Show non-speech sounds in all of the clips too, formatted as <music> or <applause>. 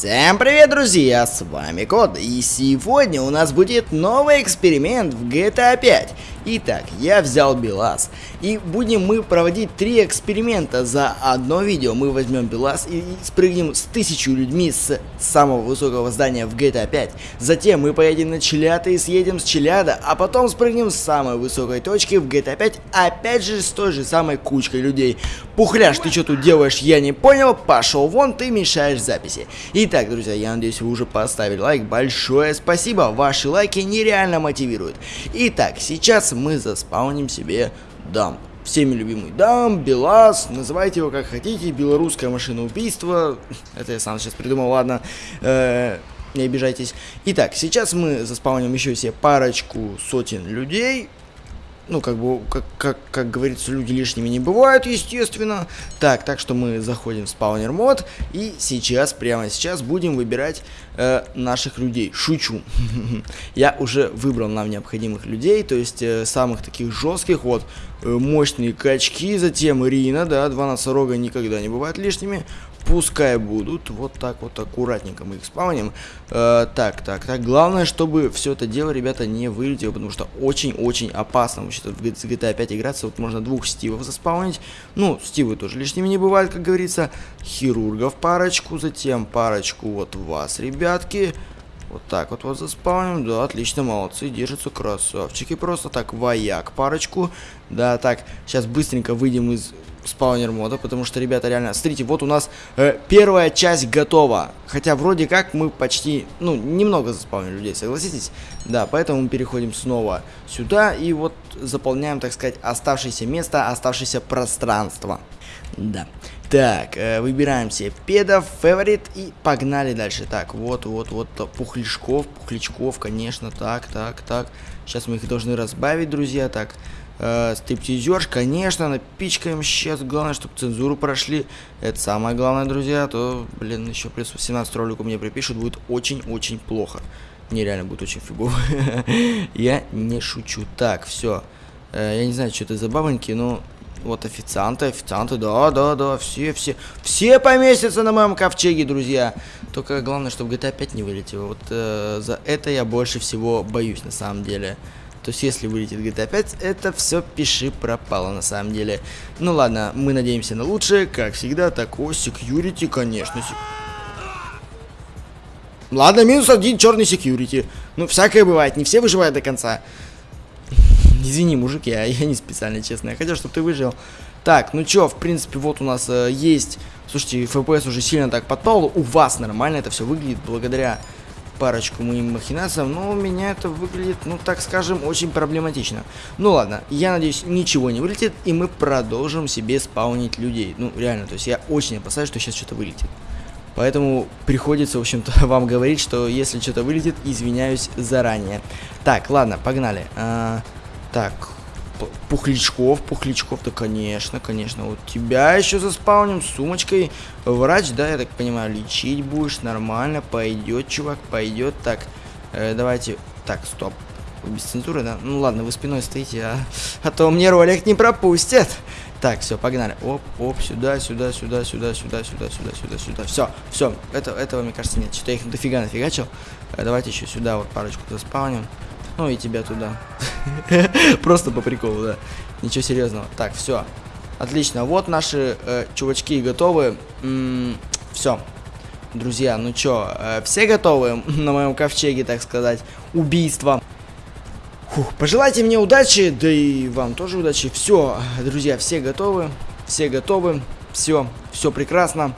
Всем привет, друзья, с вами Код, и сегодня у нас будет новый эксперимент в GTA 5. Итак, я взял БелАЗ, и будем мы проводить три эксперимента за одно видео. Мы возьмем БелАЗ и спрыгнем с тысячу людьми с самого высокого здания в GTA 5. Затем мы поедем на Челята и съедем с Челяда, а потом спрыгнем с самой высокой точки в GTA 5, опять же с той же самой кучкой людей. Пухляш, ты что тут делаешь, я не понял, пошел вон, ты мешаешь записи. Итак, друзья, я надеюсь, вы уже поставили лайк, большое спасибо, ваши лайки нереально мотивируют. Итак, сейчас мы заспауним себе дамп. Всеми любимый дам, Белаз, называйте его как хотите, белорусское машина убийства. Это я сам сейчас придумал, ладно. Э -э не обижайтесь. Итак, сейчас мы заспауним еще себе парочку сотен людей ну, как бы, как, как, как говорится, люди лишними не бывают, естественно. Так, так что мы заходим в спаунер мод, и сейчас, прямо сейчас, будем выбирать э, наших людей. Шучу. <laughs> Я уже выбрал нам необходимых людей, то есть э, самых таких жестких, вот, э, мощные качки, затем Рина, да, два носорога никогда не бывают лишними. Пускай будут. Вот так вот аккуратненько мы их спауним. Э, так, так, так. Главное, чтобы все это дело, ребята, не вылетело, потому что очень-очень опасно вообще в GTA 5 играться. Вот можно двух стивов заспаунить. Ну, стивы тоже лишними не бывают, как говорится. Хирургов парочку, затем парочку вот вас, ребятки. Вот так вот вот заспауним. Да, отлично, молодцы, держатся красавчики. Просто так, вояк парочку. Да, так, сейчас быстренько выйдем из спаунер мода, потому что, ребята, реально, смотрите, вот у нас э, первая часть готова. Хотя вроде как мы почти, ну, немного заспаунили людей, согласитесь? Да, поэтому мы переходим снова сюда и вот заполняем, так сказать, оставшееся место, оставшееся пространство. Да. Так, э, выбираем себе педов, фаворит и погнали дальше. Так, вот, вот, вот, пухлячков, пухлячков, конечно, так, так, так. Сейчас мы их должны разбавить, друзья, так. Э, стриптизерш, конечно, напичкаем сейчас. Главное, чтобы цензуру прошли. Это самое главное, друзья. А то, блин, еще плюс 18 роликов мне припишут. Будет очень-очень плохо. Нереально будет очень фигово. <laughs> Я не шучу. Так, все. Э, я не знаю, что это за бабоньки, но... Вот официанты, официанты, да, да, да, все, все, все поместятся на моем ковчеге, друзья. Только главное, чтобы GTA 5 не вылетело. Вот э, за это я больше всего боюсь, на самом деле. То есть, если вылетит GTA 5, это все пиши пропало на самом деле. Ну ладно, мы надеемся на лучшее, как всегда. Так, о, security, конечно. Ладно, минус один черный security. Ну, всякое бывает, не все выживают до конца. <laughs> Извини, мужик, я, я не специально, честно. Я хотел, чтобы ты выжил. Так, ну чё, в принципе, вот у нас э, есть... Слушайте, FPS уже сильно так подпал. У вас нормально это все выглядит благодаря парочку моим махинациям, но у меня это выглядит, ну так скажем, очень проблематично. Ну ладно, я надеюсь, ничего не вылетит, и мы продолжим себе спаунить людей. Ну реально, то есть я очень опасаюсь, что сейчас что-то вылетит. Поэтому приходится, в общем-то, <laughs> вам говорить, что если что-то вылетит, извиняюсь заранее. Так, ладно, погнали. А, так, Пухлячков, Пухлячков, да конечно, конечно. Вот тебя еще заспауним сумочкой. Врач, да, я так понимаю, лечить будешь, нормально, пойдет, чувак, пойдет. Так, э, давайте, так, стоп. Без цензуры, да? Ну ладно, вы спиной стоите, а, а то мне ролик не пропустят. Так, все, погнали. Оп, оп, сюда, сюда, сюда, сюда, сюда, сюда, сюда, сюда, сюда. Все, все, это, этого, мне кажется, нет. Что-то я их дофига нафигачил. Э, давайте еще сюда вот парочку заспауним. Ну и тебя туда. <laughs> Просто по приколу, да. Ничего серьезного. Так, все. Отлично. Вот наши э, чувачки готовы. все. Друзья, ну чё, э, все готовы <laughs> на моем ковчеге, так сказать, убийства? Фух, пожелайте мне удачи, да и вам тоже удачи. Все, друзья, все готовы, все готовы, все, все прекрасно.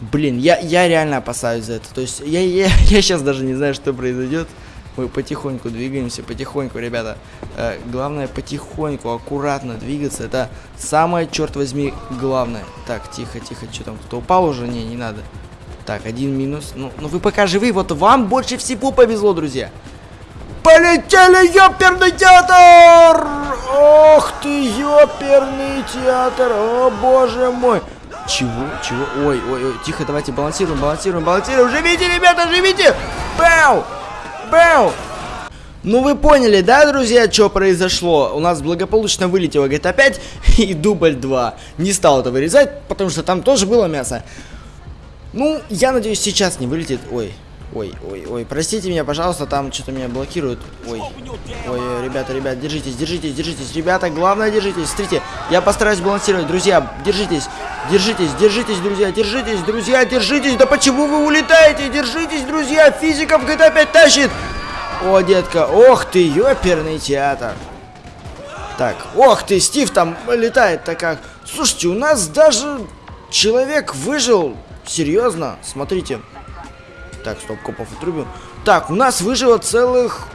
Блин, я, я реально опасаюсь за это. То есть я, я, <laughs> я сейчас даже не знаю, что произойдет. Мы потихоньку двигаемся, потихоньку, ребята. Э, главное потихоньку, аккуратно двигаться. Это самое, черт возьми, главное. Так, тихо, тихо, что там, кто упал уже? Не, не надо. Так, один минус. Ну, ну вы пока живы, вот вам больше всего повезло, друзья. Полетели, ёперный театр! Ох ты, ёперный театр! О, боже мой! Чего? Чего? Ой, ой, ой, тихо, давайте балансируем, балансируем, балансируем. Живите, ребята, живите! Бэу! Бэу! Ну вы поняли, да, друзья, что произошло? У нас благополучно вылетело GTA <laughs> 5 и дубль 2. Не стал это вырезать, потому что там тоже было мясо. Ну, я надеюсь, сейчас не вылетит. Ой, ой, ой, ой, простите меня, пожалуйста, там что-то меня блокирует. Ой, ой, ребята, ребят, держитесь, держитесь, держитесь, ребята, главное, держитесь. Смотрите, я постараюсь балансировать, друзья, держитесь, держитесь, держитесь, друзья, держитесь, друзья, держитесь. Да почему вы улетаете? Держитесь, друзья, физика в GTA опять тащит. О, детка, ох ты, ёперный театр. Так, ох ты, Стив там летает-то как. Слушайте, у нас даже человек выжил. Серьезно, смотрите. Так, стоп, копов отрубим. Так, у нас выжило целых...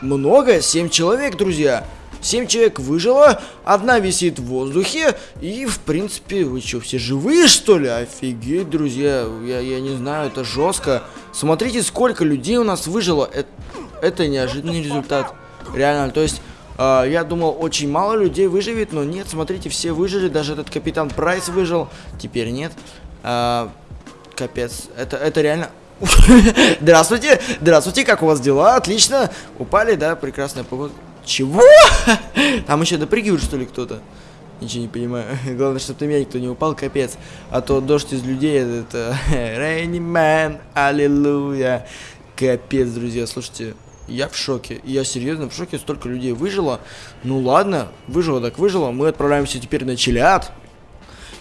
Много, 7 человек, друзья. 7 человек выжило, одна висит в воздухе, и, в принципе, вы что, все живые, что ли? Офигеть, друзья, я, я не знаю, это жестко. Смотрите, сколько людей у нас выжило. Это, это неожиданный результат. Реально, то есть... Uh, я думал, очень мало людей выживет, но нет, смотрите, все выжили, даже этот капитан Прайс выжил, теперь нет. Uh, капец, это, это реально Здравствуйте, здравствуйте, как у вас дела? Отлично. Упали, да, прекрасная погода. Чего? Там еще допрыгивает, что ли, кто-то? Ничего не понимаю. Главное, чтобы ты меня никто не упал, капец. А то дождь из людей, это... <laughs> Rainy Man, аллилуйя. Капец, друзья, слушайте, я в шоке. Я серьезно в шоке, столько людей выжило. Ну ладно, выжило так выжило. Мы отправляемся теперь на Чилиад.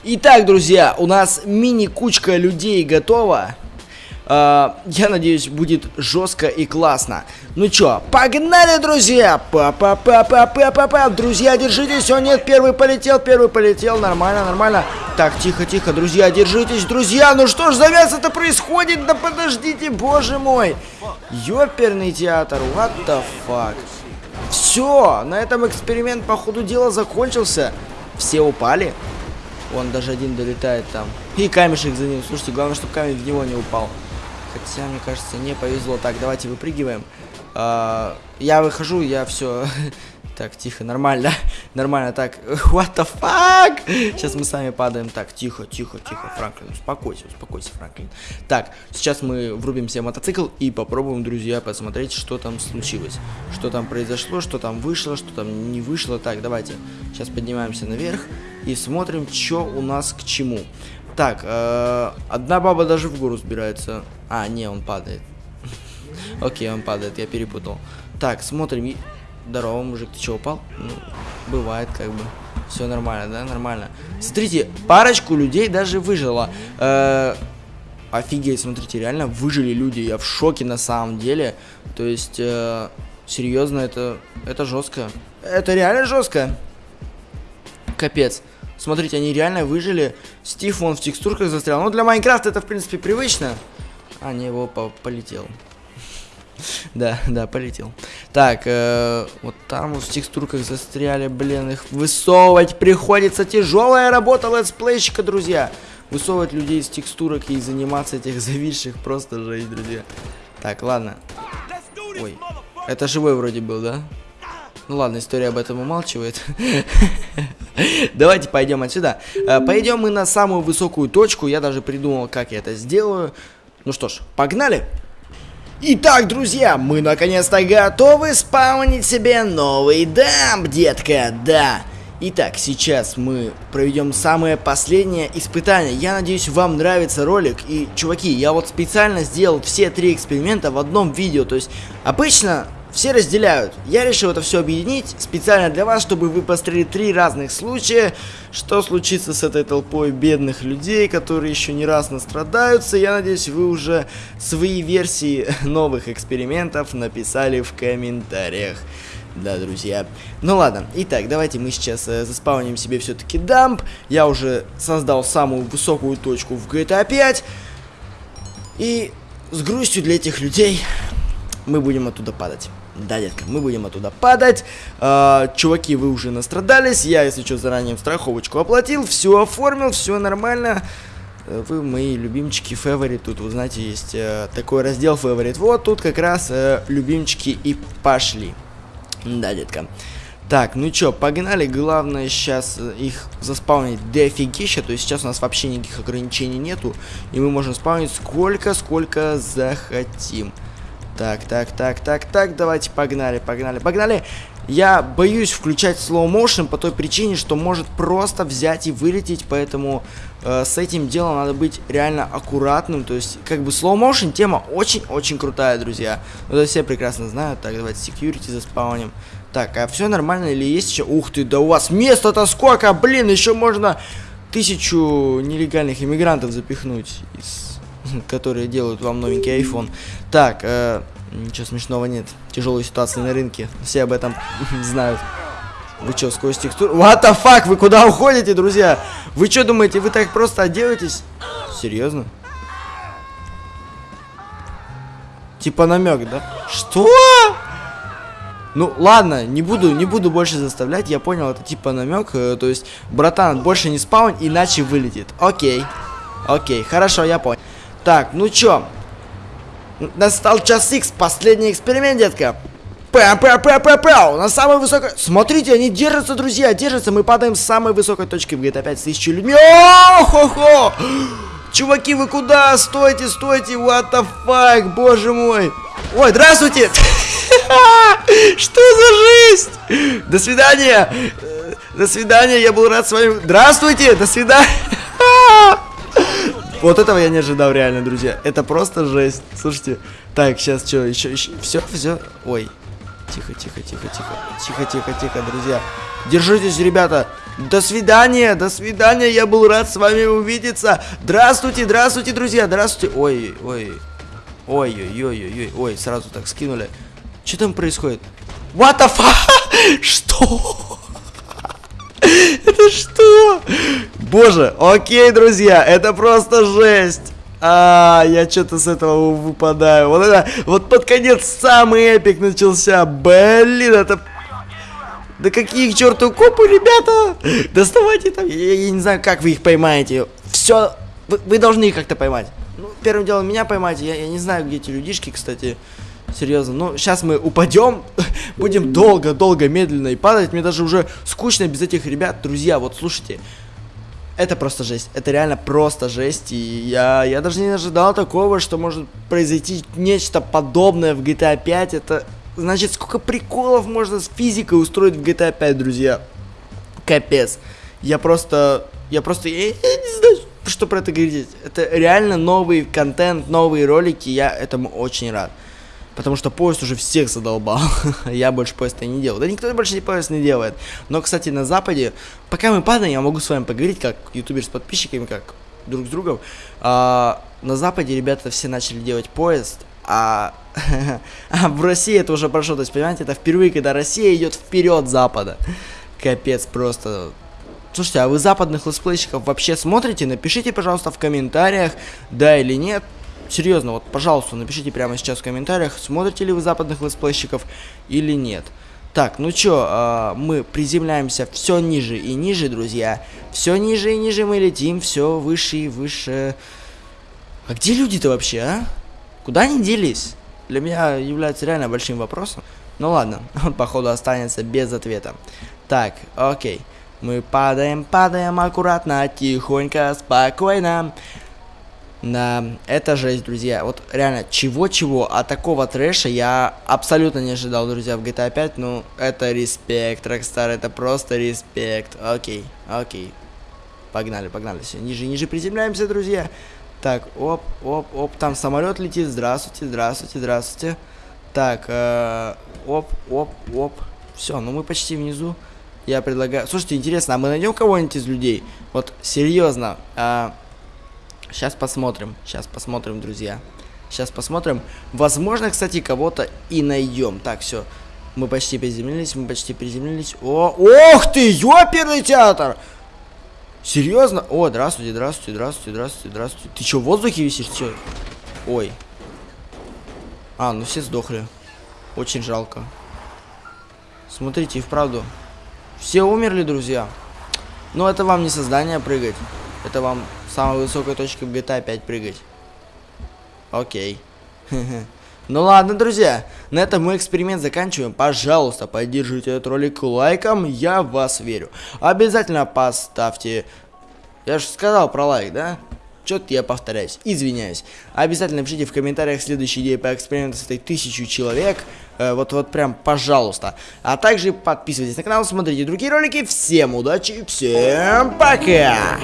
Итак, друзья, у нас мини-кучка людей готова. Uh, я надеюсь, будет жестко и классно. Ну чё, погнали, друзья! Па-па-па-па-па-па-па! Друзья, держитесь! О, нет, первый полетел, первый полетел. Нормально, нормально. Так, тихо, тихо, друзья, держитесь, друзья! Ну что ж за мясо-то происходит? Да подождите, боже мой! Ёперный театр, what the fuck? Все, на этом эксперимент, по ходу дела, закончился. Все упали. Вон даже один долетает там. И камешек за ним. Слушайте, главное, чтобы камень в него не упал. Хотя, мне кажется, не повезло. Так, давайте выпрыгиваем. А, я выхожу, я все. <laughs> Так, тихо, нормально, <laughs> нормально, так, what the fuck? Сейчас мы сами падаем, так, тихо, тихо, тихо, Франклин, успокойся, успокойся, Франклин. Так, сейчас мы врубим себе мотоцикл и попробуем, друзья, посмотреть, что там случилось. Что там произошло, что там вышло, что там не вышло. Так, давайте, сейчас поднимаемся наверх и смотрим, что у нас к чему. Так, э, одна баба даже в гору сбирается. А, не, он падает. <laughs> Окей, он падает, я перепутал. Так, смотрим. Здорово, мужик, ты что, упал? Ну, бывает, как бы. Все нормально, да? Нормально. Смотрите, парочку людей даже выжило. Э, офигеть, смотрите, реально выжили люди. Я в шоке на самом деле. То есть, э, серьезно, это, это жестко. Это реально жестко. Капец. Смотрите, они реально выжили. Стив, он в текстурках застрял. Ну, для Minecraft а это, в принципе, привычно. А, не, его по полетел. <laughs> Да, да, полетел. Так, э, вот там вот в текстурках застряли, блин, их высовывать приходится. Тяжелая работа летсплейщика, друзья. Высовывать людей из текстурок и заниматься этих <laughs> зависших просто жесть, друзья. Так, ладно. Ой, это живой вроде был, да? Ну ладно, история об этом умалчивает. <laughs> Давайте пойдем отсюда. Э, пойдем мы на самую высокую точку. Я даже придумал, как я это сделаю. Ну что ж, погнали! Итак, друзья, мы наконец-то готовы спаунить себе новый дамп, детка, да. Итак, сейчас мы проведем самое последнее испытание. Я надеюсь, вам нравится ролик. И, чуваки, я вот специально сделал все три эксперимента в одном видео. То есть, обычно все разделяют. Я решил это все объединить специально для вас, чтобы вы посмотрели три разных случая, что случится с этой толпой бедных людей, которые еще не раз настрадаются. Я надеюсь, вы уже свои версии <laughs> новых экспериментов написали в комментариях. Да, друзья. Ну ладно, итак, давайте мы сейчас э, заспауним себе все-таки дамп. Я уже создал самую высокую точку в GTA 5. И с грустью для этих людей мы будем оттуда падать. Да, детка, мы будем оттуда падать. А, чуваки, вы уже настрадались. Я, если что, заранее страховочку оплатил. Все оформил, все нормально. Э, вы мои любимчики фаворит. Тут, вы знаете, есть э, такой раздел фаворит. Вот тут как раз э, любимчики и пошли. Да, детка. Так, ну чё, погнали. Главное сейчас э, их заспаунить дофигища. То есть сейчас у нас вообще никаких ограничений нету. И мы можем спаунить сколько, сколько захотим. Так, так, так, так, так, давайте погнали, погнали, погнали. Я боюсь включать slow motion по той причине, что может просто взять и вылететь, поэтому э, с этим делом надо быть реально аккуратным. То есть, как бы slow motion тема очень-очень крутая, друзья. Ну, это все прекрасно знают. Так, давайте security заспауним. Так, а все нормально или есть еще? Ух ты, да у вас места-то сколько, блин, еще можно тысячу нелегальных иммигрантов запихнуть, из, <laughs> которые делают вам новенький iPhone. Так, э, Ничего смешного нет. Тяжелая ситуация на рынке. Все об этом <laughs> знают. Вы что, сквозь текстуру? What the fuck? Вы куда уходите, друзья? Вы что думаете, вы так просто одеваетесь? Серьезно? Типа намек, да? Что? Ну, ладно, не буду, не буду больше заставлять, я понял, это типа намек, э, то есть, братан, больше не спаун, иначе вылетит. Окей, окей, хорошо, я понял. Так, ну чё, Настал час X, последний эксперимент, детка. Пэм, пэм, пэм, пэм, пэм, на самой высокой... Смотрите, они держатся, друзья, держатся. Мы падаем с самой высокой точки GTA 5 с тысячей людьми. О-хо-хо! Чуваки, вы куда? Стойте, стойте, what the fuck, боже мой. Ой, здравствуйте! <laughs> Что за жизнь? До свидания! До свидания, я был рад с вами... Здравствуйте, до свидания! <laughs> Вот этого я не ожидал реально, друзья. Это просто жесть. Слушайте. Так, сейчас что, еще, еще. Все, все. Ой. Тихо, тихо, тихо, тихо. Тихо, тихо, тихо, друзья. Держитесь, ребята. До свидания, до свидания. Я был рад с вами увидеться. Здравствуйте, здравствуйте, друзья. Здравствуйте. Ой, ой. Ой, ой, ой, ой, ой. Ой, сразу так скинули. Что там происходит? What the fuck? <laughs> Что? <laughs> Это что? Боже, окей, друзья, это просто жесть. А, я что-то с этого выпадаю. Вот это, вот под конец самый эпик начался. Блин, это... Да какие к черту копы, ребята? <laughs> Доставайте там. Я, я не знаю, как вы их поймаете. Все, вы, вы должны их как-то поймать. Ну, первым делом меня поймайте. Я, я не знаю, где эти людишки, кстати. Серьезно, ну сейчас мы упадем, <laughs> будем долго-долго, медленно и падать. Мне даже уже скучно без этих ребят. Друзья, вот слушайте, это просто жесть. Это реально просто жесть. И я, я даже не ожидал такого, что может произойти нечто подобное в GTA 5. Это значит, сколько приколов можно с физикой устроить в GTA 5, друзья. Капец. Я просто... Я просто... Я, я не знаю, что про это говорить. Это реально новый контент, новые ролики. Я этому очень рад. Потому что поезд уже всех задолбал. <laughs> я больше поезда не делал. Да никто больше не поезд не делает. Но, кстати, на Западе, пока мы падаем, я могу с вами поговорить, как ютубер с подписчиками, как друг с другом. А, на Западе ребята все начали делать поезд, а, <laughs> а в России это уже прошло. То есть, понимаете, это впервые, когда Россия идет вперед Запада. Капец просто. Слушайте, а вы западных летсплейщиков вообще смотрите? Напишите, пожалуйста, в комментариях, да или нет. Серьезно, вот, пожалуйста, напишите прямо сейчас в комментариях, смотрите ли вы западных летсплейщиков или нет. Так, ну чё, э, мы приземляемся все ниже и ниже, друзья. Все ниже и ниже мы летим, все выше и выше. А где люди-то вообще, а? Куда они делись? Для меня является реально большим вопросом. Ну ладно, <laughs> он походу останется без ответа. Так, окей. Мы падаем, падаем аккуратно, тихонько, спокойно. Да, это жесть, друзья. Вот реально, чего-чего, а такого трэша я абсолютно не ожидал, друзья, в GTA 5. Ну, это респект, Rockstar, это просто респект. Окей, окей. Погнали, погнали. Все, ниже, ниже приземляемся, друзья. Так, оп, оп, оп, там самолет летит. Здравствуйте, здравствуйте, здравствуйте. Так, э, оп, оп, оп. Все, ну мы почти внизу. Я предлагаю... Слушайте, интересно, а мы найдем кого-нибудь из людей? Вот, серьезно, э, Сейчас посмотрим. Сейчас посмотрим, друзья. Сейчас посмотрим. Возможно, кстати, кого-то и найдем. Так, все. Мы почти приземлились, мы почти приземлились. О, ох ты, ёперный театр! Серьезно? О, здравствуйте, здравствуйте, здравствуйте, здравствуйте, здравствуйте. Ты что, в воздухе висишь? Чё? Ой. А, ну все сдохли. Очень жалко. Смотрите, и вправду. Все умерли, друзья. Но это вам не создание прыгать. Это вам самой высокой точки в GTA 5 прыгать. Окей. <laughs> Ну ладно, друзья, на этом мы эксперимент заканчиваем. Пожалуйста, поддержите этот ролик лайком, я в вас верю. Обязательно поставьте... Я же сказал про лайк, да? Что-то я повторяюсь, извиняюсь. Обязательно пишите в комментариях следующие идеи по эксперименту с этой тысячу человек. Э, вот, вот прям, пожалуйста. А также подписывайтесь на канал, смотрите другие ролики. Всем удачи, всем пока!